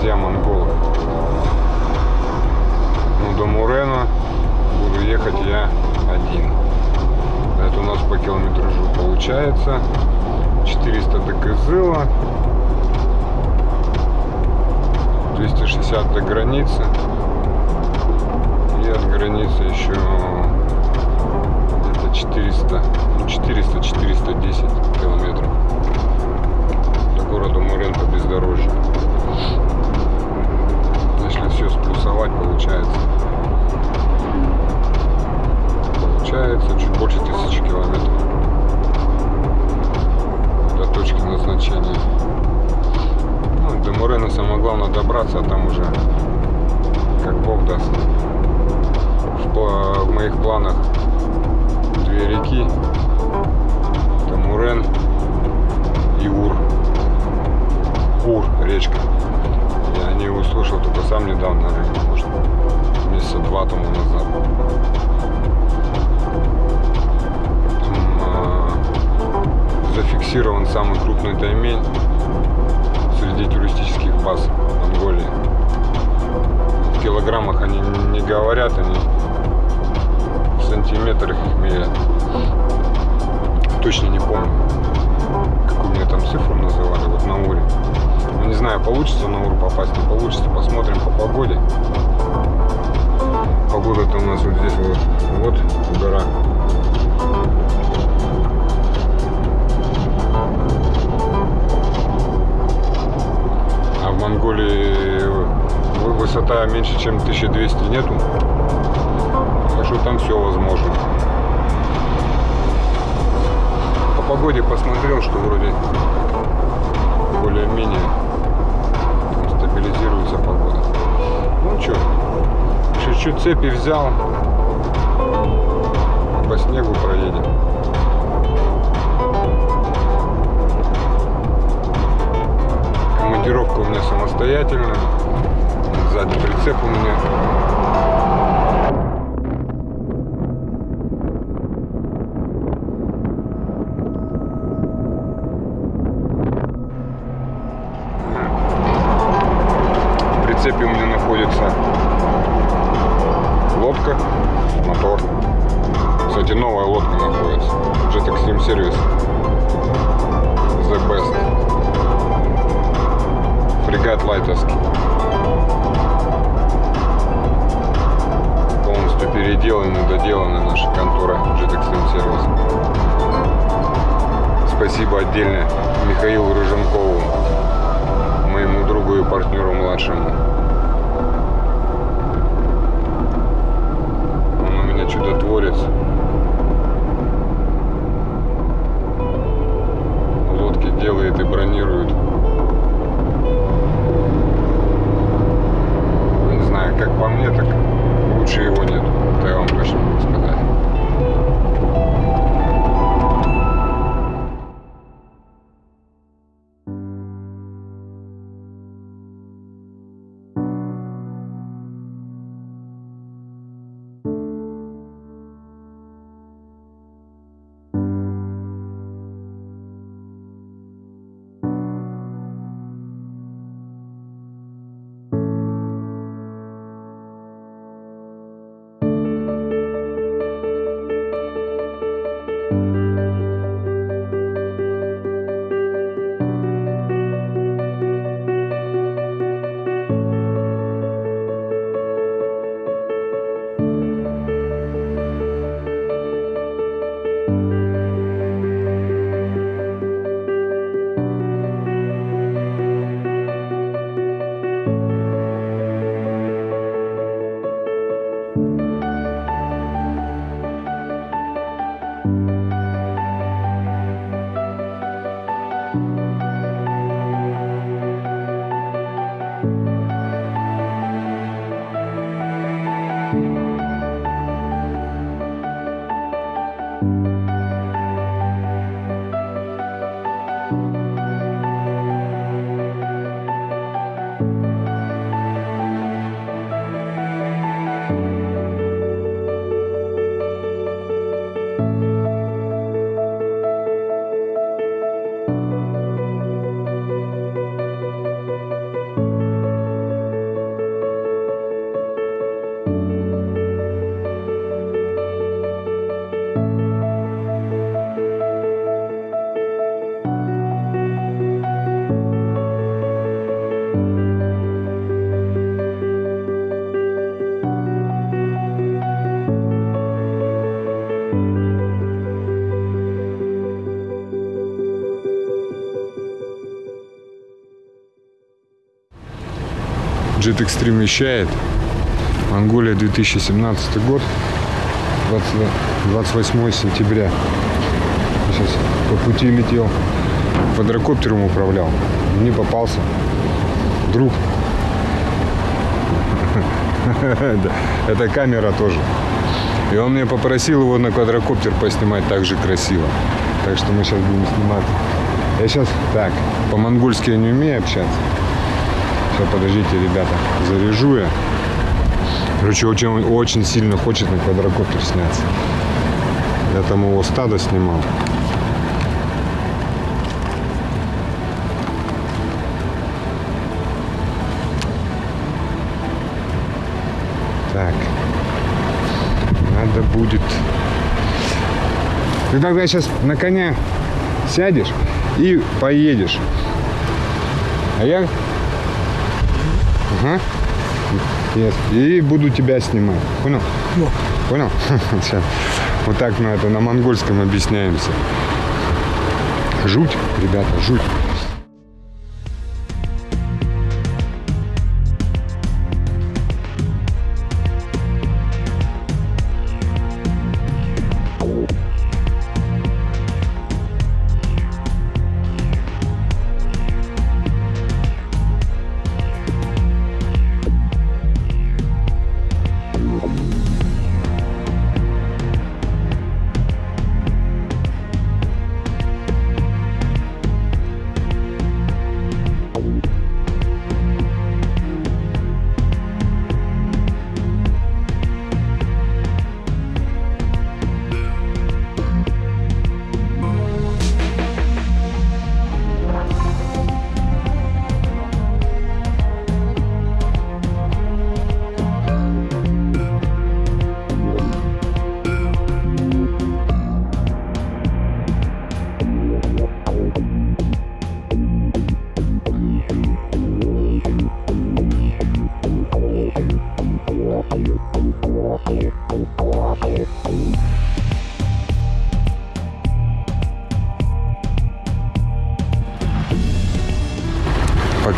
Друзья монголы. Ну, до Мурена буду ехать я один. Это у нас по километражу получается 400 до Кызыла, 260 до границы. И от границы еще где-то 400, ну 400-410 километров до города Мурен по бездорожью. Если все сплюсовать, получается. Получается чуть больше тысячи километров до точки назначения. Ну, до Мурена самое главное добраться, а там уже как Бог даст. В, в моих планах две реки. Это Мурен и Ур. Ур, речка. Я не услышал только сам недавно, может, месяца два тому назад. Там, а, зафиксирован самый крупный таймень среди туристических баз Монголии. В килограммах они не говорят, они в сантиметрах их меряют. Точно не помню, какую мне там цифру называли, вот на Уре. Ну, не знаю, получится на Ур попасть, не получится, посмотрим по погоде. Погода-то у нас вот здесь вот, вот гора. А в Монголии вы- высота меньше, чем 1200 нету. Так что там все возможно. По погоде посмотрел, что вроде более-менее стабилизируется погода. Ну что, чуть-чуть цепи взял, по снегу проедем. Командировка у меня самостоятельная. Сзади прицеп у меня. Новая лодка находится. Jet Extreme Service. The best. Фрегат Лайтовский. Полностью переделаны, доделаны наши конторы Jet Extreme Service. Спасибо отдельно Михаилу Рыженкову, моему другу и партнеру младшему. Он у меня чудотворец. Делает и бронирует. Не знаю, как по мне, так лучше его Jet Extreme вещает. Монголия 2017 год. 20 28 сентября. Сейчас по пути летел. Квадрокоптером управлял. Не попался. Друг. Это камера тоже. И он меня попросил его на квадрокоптер поснимать так же красиво. Так что мы сейчас будем снимать. Я сейчас так, по-монгольски я не умею общаться. Сейчас, подождите, ребята, заряжу я. Короче, очень, очень сильно хочет на квадрокоптер сняться. Я там его стадо снимал. Так. Надо будет... Ты тогда сейчас на коня сядешь и поедешь. А я... Ага. Yes. И буду тебя снимать. Понял? Понял? Сейчас. Вот так мы это на монгольском объясняемся. Жуть, ребята, жуть.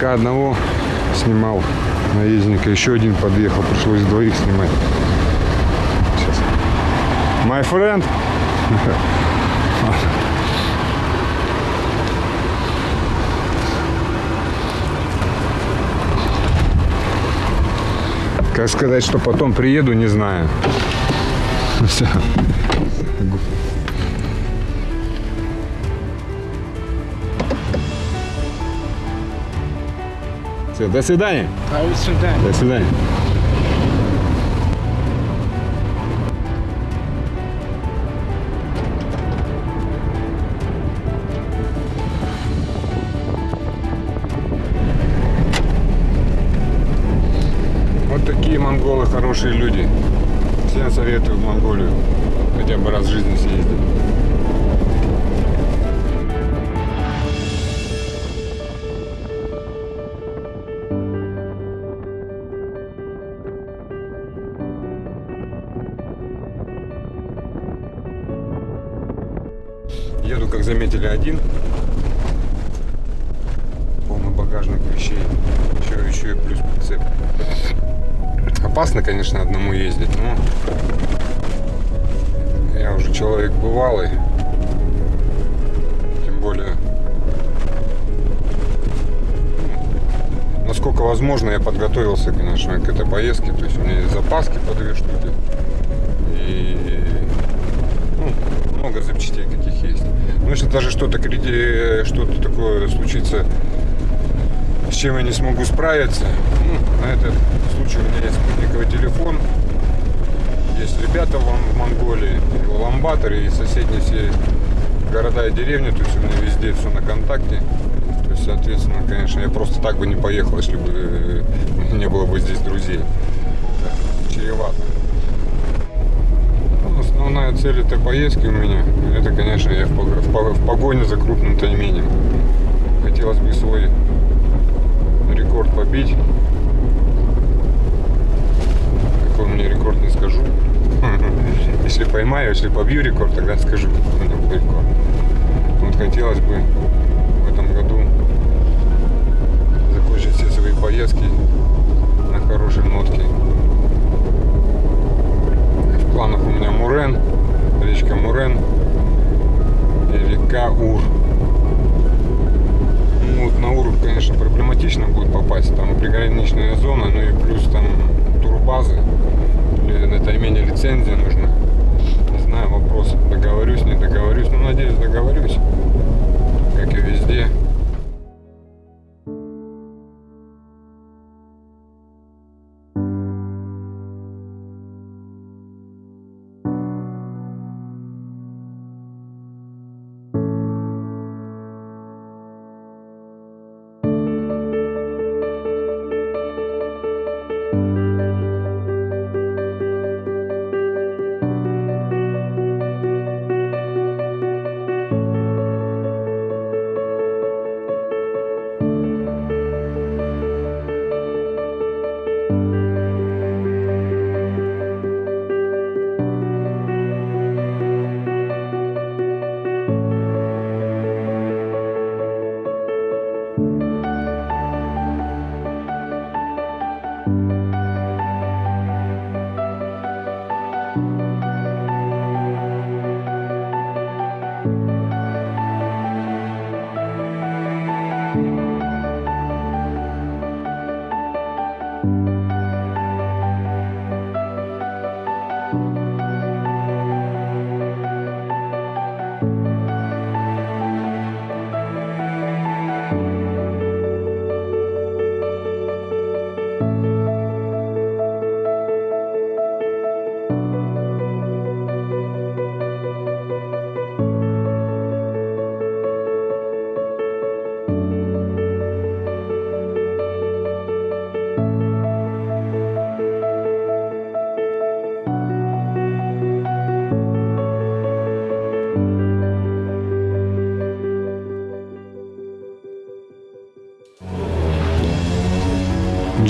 Пока одного снимал наездника, еще один подъехал, пришлось двоих снимать. Сейчас. My friend. Как сказать, что потом приеду, не знаю. Все. Все, до свидания. До свидания. До свидания. Вот такие монголы хорошие люди. Всем советую в Монголию. Хотя бы раз в жизни съездить. Заметили, один. Полный багажник вещей. Еще, еще и плюс прицеп. Опасно, конечно, одному ездить, но я уже человек бывалый. Тем более, ну, насколько возможно, я подготовился, конечно, к этой поездке. То есть у меня есть запаски по две штуки. Много запчастей каких есть. Ну, если даже что-то крити- что-то такое случится, с чем я не смогу справиться, ну, на этот случай у меня есть спутниковый телефон, есть ребята в, Монголии, в Уламбаторе, и соседние все города и деревни, то есть у меня везде все на контакте. То есть, соответственно, конечно, я просто так бы не поехал, если бы э, не было бы здесь друзей. Так, чревато. Основная цель этой поездки у меня, это, конечно, я в погоне за крупным тайменем. Хотелось бы свой рекорд побить. Какой у меня рекорд, не скажу. Если поймаю, если побью рекорд, тогда скажу, какой у меня был рекорд. Вот хотелось бы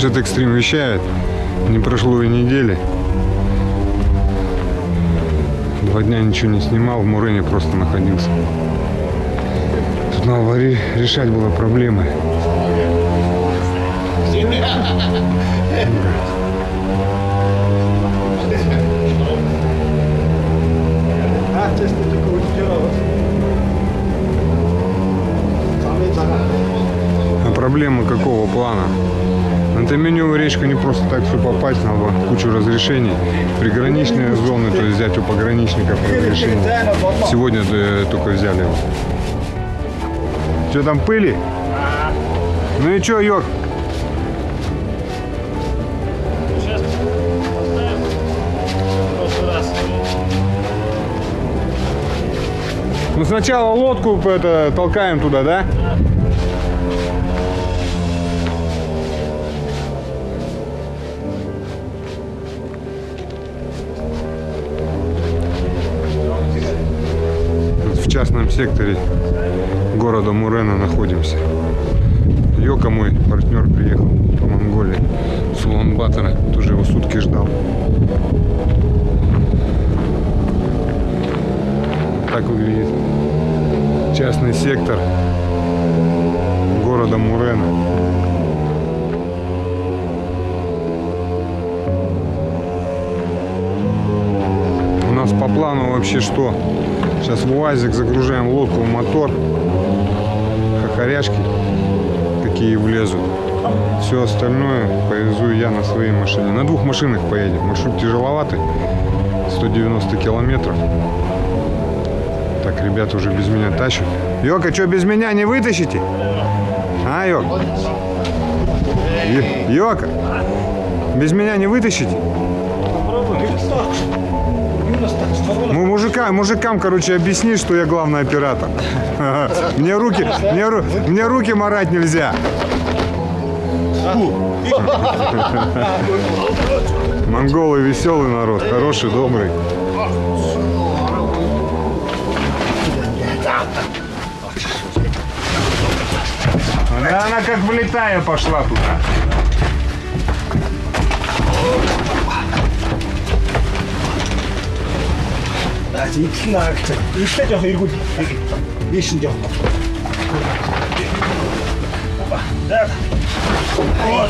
Jet Extreme вещает. Не прошло и недели. Два дня ничего не снимал, в Мурене просто находился. Тут надо решать было проблемы. А проблемы какого плана? На Таменевую речку не просто так все попасть, надо кучу разрешений. Приграничные зоны, то есть взять у пограничников разрешение. Сегодня э, только взяли его. Что там пыли? Ну и что, раз. Ну сначала лодку это, толкаем туда, да? Тут частном секторе города Мурена находимся. Йока мой партнер приехал по Монголии с Улан-Батора. Тоже его сутки ждал. Так выглядит частный сектор города Мурена. Нас по плану вообще что? Сейчас в УАЗик загружаем лодку мотор. Хохоряшки какие влезут. Все остальное повезу я на своей машине. На двух машинах поедем. Маршрут тяжеловатый. 190 километров. Так, ребята уже без меня тащат. Йока, что, без меня не вытащите? А, Йок? Йока, без меня не вытащите? Мужика, мужикам, короче, объясни, что я главный оператор. Мне руки, мне, мне руки марать нельзя. Монголы веселый народ, хороший, добрый. Да она как влетая пошла туда. За эдл наа гэж. Эхлээд яг эргүүл. Дээш нь яг. Ба. За. Оо.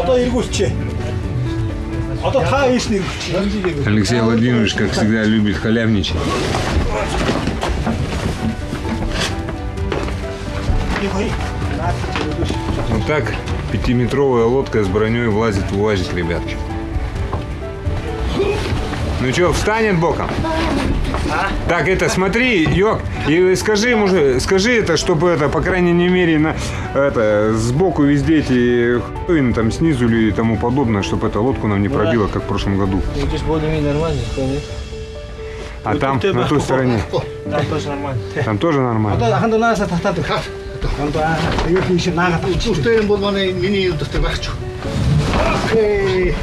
Одоо эргүүлчээ. Одоо та ээж нэр. Алексей Владимирович, как всегда, любит халявничать. Не бои. Нафиг, так пятиметровая лодка с броней влазит в УАЗик, ребят. Ну что, встанет боком? Так, это смотри, Йок, и скажи ему, же- скажи это, чтобы это, по крайней мере, на, это, сбоку везде эти хуйны там снизу или тому подобное, чтобы эта лодку нам не пробило, как в прошлом году. Ну? А там, на той стороне, Там тоже нормально. там тоже нормально. Хондоо юу хийш наагаад үзүүртэй юм бол манай миний юм дотор багч. Окей.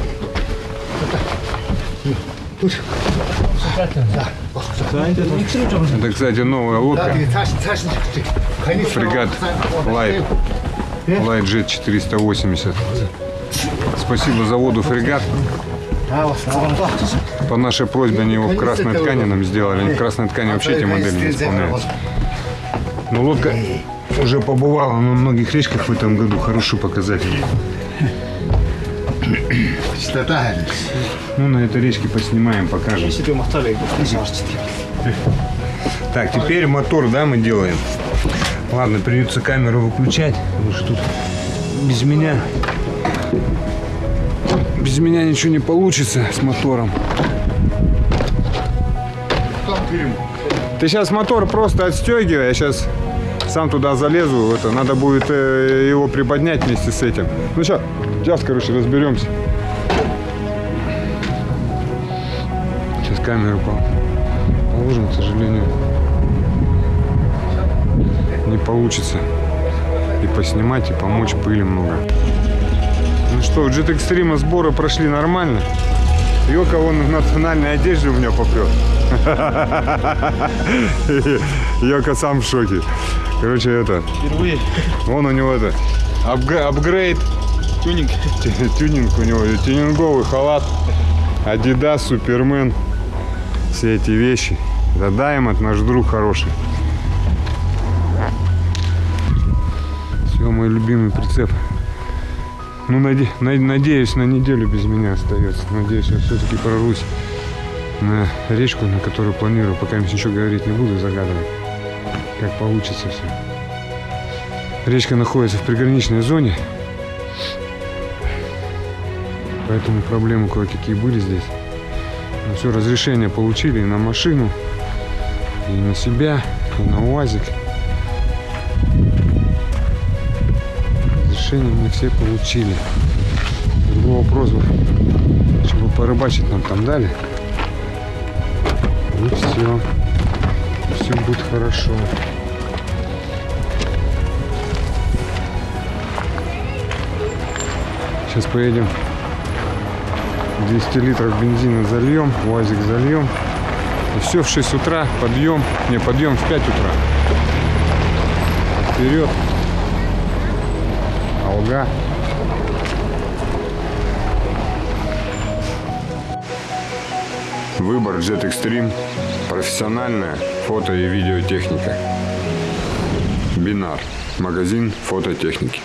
Түр. Это, кстати, новая лодка. Фрегат Light. Light Jet 480. Спасибо заводу «Фрегат». По нашей просьбе они его в красной ткани нам сделали. Они в красной ткани вообще эти модели не исполняются. Но лодка уже побывала на многих речках в этом году. Хороший показатель. Чистота. Ну, на этой речке поснимаем, покажем. Так, теперь мотор, да, мы делаем. Ладно, придется камеру выключать, потому что тут без меня без меня ничего не получится с мотором. Ты сейчас мотор просто отстегивай, я сейчас сам туда залезу. Это надо будет э, его приподнять вместе с этим. Ну сейчас, сейчас, короче, разберемся. Сейчас камеру по- положим, к сожалению, не получится и поснимать, и помочь пыли много. Ну что, Jet Extreme сборы прошли нормально. Йока вон в национальной одежде у меня попрет. Йока сам в шоке. Короче, это, Впервые. вон у него это, апг- апгрейд, Тюнинг. Тю- тюнинг у него, тюнинговый халат, Adidas, Супермен, все эти вещи. Это Diamond, наш друг хороший. Все, мой любимый прицеп. Ну, наде- на- надеюсь, на неделю без меня остается. Надеюсь, я все-таки прорвусь на речку, на которую планирую. Пока ничего говорить не буду, загадывать, как получится все. Речка находится в приграничной зоне, Поэтому проблемы кое-какие были здесь. Но все, разрешение получили и на машину, и на себя, и на УАЗик. Разрешение мы все получили. Другого вопроса, чтобы порыбачить нам там дали. И все. Все будет хорошо. Сейчас поедем 200 литров бензина зальем, УАЗик зальем. И все в 6 утра, подъем, не, подъем в 5 утра. Вперед. Алга. Выбор Jet Extreme. Профессиональная фото и видеотехника. Бинар. Магазин фототехники.